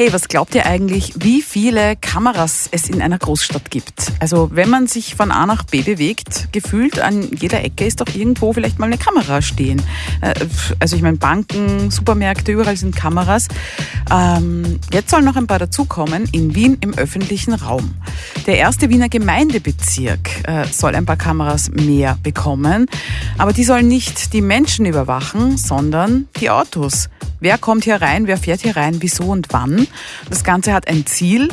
Hey, was glaubt ihr eigentlich, wie viele Kameras es in einer Großstadt gibt? Also wenn man sich von A nach B bewegt, gefühlt an jeder Ecke ist doch irgendwo vielleicht mal eine Kamera stehen. Äh, also ich meine, Banken, Supermärkte, überall sind Kameras. Ähm, jetzt sollen noch ein paar dazukommen in Wien im öffentlichen Raum. Der erste Wiener Gemeindebezirk äh, soll ein paar Kameras mehr bekommen, aber die sollen nicht die Menschen überwachen, sondern die Autos. Wer kommt hier rein, wer fährt hier rein, wieso und wann. Das Ganze hat ein Ziel,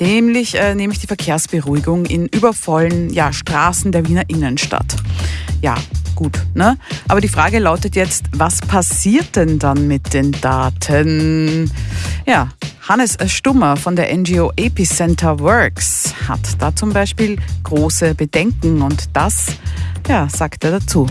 nämlich, äh, nämlich die Verkehrsberuhigung in übervollen ja, Straßen der Wiener Innenstadt. Ja, gut, ne? Aber die Frage lautet jetzt, was passiert denn dann mit den Daten? Ja, Hannes Stummer von der NGO Epicenter Works hat da zum Beispiel große Bedenken und das, ja, sagt er dazu.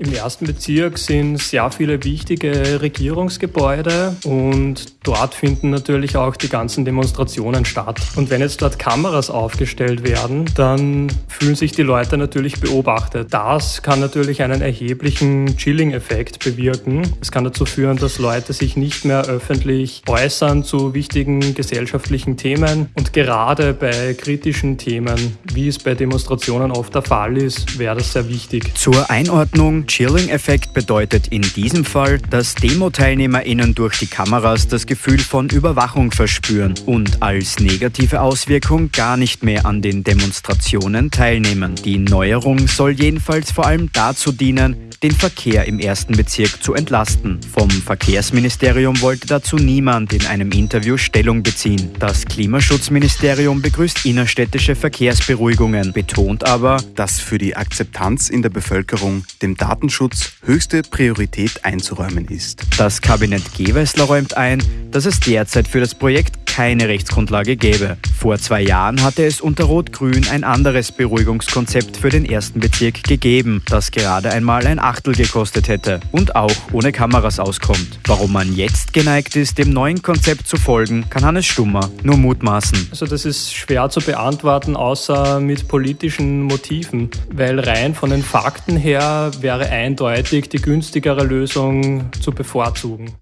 Im ersten Bezirk sind sehr viele wichtige Regierungsgebäude und dort finden natürlich auch die ganzen Demonstrationen statt. Und wenn jetzt dort Kameras aufgestellt werden, dann fühlen sich die Leute natürlich beobachtet. Das kann natürlich einen erheblichen Chilling-Effekt bewirken. Es kann dazu führen, dass Leute sich nicht mehr öffentlich äußern zu wichtigen gesellschaftlichen Themen. Und gerade bei kritischen Themen, wie es bei Demonstrationen oft der Fall ist, wäre das sehr wichtig. Zur Einordnung Chilling-Effekt bedeutet in diesem Fall, dass Demo-TeilnehmerInnen durch die Kameras das Gefühl von Überwachung verspüren und als negative Auswirkung gar nicht mehr an den Demonstrationen teilnehmen. Die Neuerung soll jedenfalls vor allem dazu dienen, den Verkehr im ersten Bezirk zu entlasten. Vom Verkehrsministerium wollte dazu niemand in einem Interview Stellung beziehen. Das Klimaschutzministerium begrüßt innerstädtische Verkehrsberuhigungen, betont aber, dass für die Akzeptanz in der Bevölkerung dem Datenschutz höchste Priorität einzuräumen ist. Das Kabinett Gewessler räumt ein, dass es derzeit für das Projekt keine Rechtsgrundlage gäbe. Vor zwei Jahren hatte es unter Rot-Grün ein anderes Beruhigungskonzept für den ersten Bezirk gegeben, das gerade einmal ein Achtel gekostet hätte und auch ohne Kameras auskommt. Warum man jetzt geneigt ist, dem neuen Konzept zu folgen, kann Hannes Stummer nur mutmaßen. Also das ist schwer zu beantworten, außer mit politischen Motiven, weil rein von den Fakten her wäre eindeutig die günstigere Lösung zu bevorzugen.